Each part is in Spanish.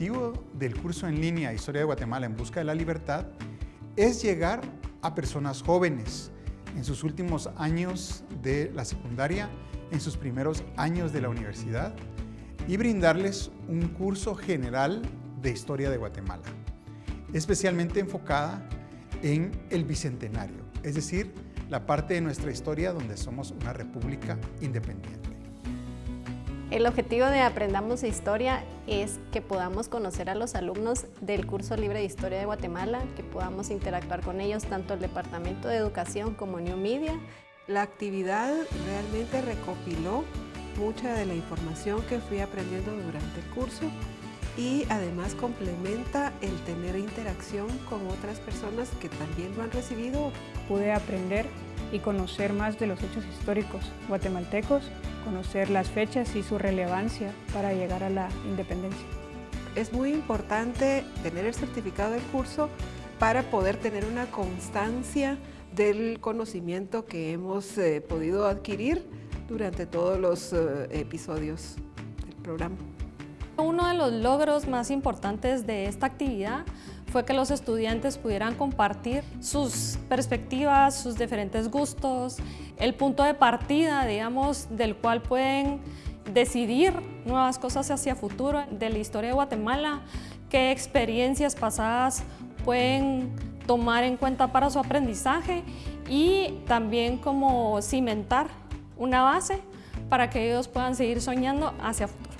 objetivo del curso en línea Historia de Guatemala en Busca de la Libertad es llegar a personas jóvenes en sus últimos años de la secundaria, en sus primeros años de la universidad y brindarles un curso general de Historia de Guatemala, especialmente enfocada en el Bicentenario, es decir, la parte de nuestra historia donde somos una república independiente. El objetivo de Aprendamos Historia es que podamos conocer a los alumnos del curso libre de Historia de Guatemala, que podamos interactuar con ellos, tanto el Departamento de Educación como New Media. La actividad realmente recopiló mucha de la información que fui aprendiendo durante el curso y además complementa el tener interacción con otras personas que también lo han recibido. Pude aprender y conocer más de los hechos históricos guatemaltecos, conocer las fechas y su relevancia para llegar a la independencia. Es muy importante tener el certificado del curso para poder tener una constancia del conocimiento que hemos eh, podido adquirir durante todos los eh, episodios del programa. Uno de los logros más importantes de esta actividad fue que los estudiantes pudieran compartir sus perspectivas, sus diferentes gustos, el punto de partida, digamos, del cual pueden decidir nuevas cosas hacia futuro de la historia de Guatemala, qué experiencias pasadas pueden tomar en cuenta para su aprendizaje y también como cimentar una base para que ellos puedan seguir soñando hacia futuro.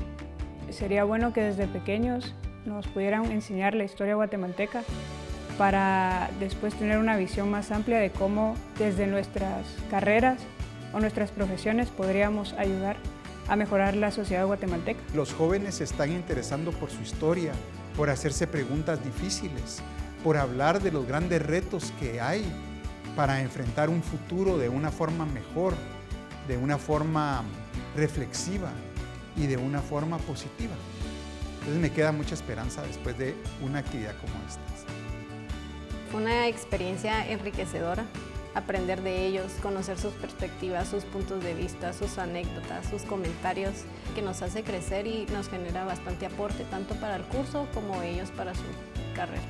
Sería bueno que desde pequeños nos pudieran enseñar la historia guatemalteca para después tener una visión más amplia de cómo desde nuestras carreras o nuestras profesiones podríamos ayudar a mejorar la sociedad guatemalteca. Los jóvenes se están interesando por su historia, por hacerse preguntas difíciles, por hablar de los grandes retos que hay para enfrentar un futuro de una forma mejor, de una forma reflexiva y de una forma positiva. Entonces me queda mucha esperanza después de una actividad como esta. Fue una experiencia enriquecedora, aprender de ellos, conocer sus perspectivas, sus puntos de vista, sus anécdotas, sus comentarios, que nos hace crecer y nos genera bastante aporte tanto para el curso como ellos para su carrera.